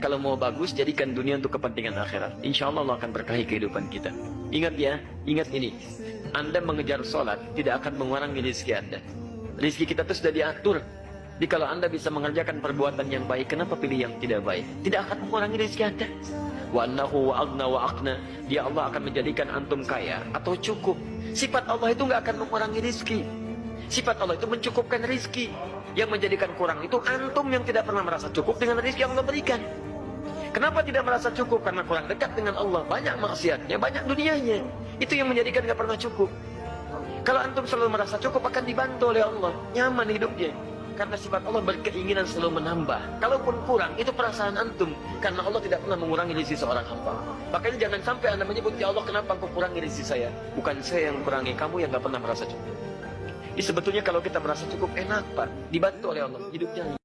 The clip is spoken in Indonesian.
Kalau mau bagus, jadikan dunia untuk kepentingan akhirat. Insya Allah Allah akan berkahi kehidupan kita. Ingat ya, ingat ini. Anda mengejar sholat, tidak akan mengurangi rezeki Anda. Rezeki kita itu sudah diatur. Jadi kalau Anda bisa mengerjakan perbuatan yang baik, kenapa pilih yang tidak baik? Tidak akan mengurangi rezeki Anda. Wa annahu wa agna wa akna. Dia Allah akan menjadikan antum kaya atau cukup. Sifat Allah itu nggak akan mengurangi rezeki. Sifat Allah itu mencukupkan rezeki. Yang menjadikan kurang itu antum yang tidak pernah merasa cukup dengan rezeki yang Allah berikan. Kenapa tidak merasa cukup? Karena kurang dekat dengan Allah. Banyak maksiatnya, banyak dunianya. Itu yang menjadikan gak pernah cukup. Kalau antum selalu merasa cukup akan dibantu oleh Allah. Nyaman hidupnya. Karena sifat Allah berkeinginan selalu menambah. Kalaupun kurang, itu perasaan antum. Karena Allah tidak pernah mengurangi rezeki seorang hamba. Makanya jangan sampai anda menyebut, Ya Allah kenapa engkau kurangi rezeki saya? Bukan saya yang kurangi, kamu yang gak pernah merasa cukup. Ini sebetulnya kalau kita merasa cukup enak Pak. Dibantu oleh Allah. Hidupnya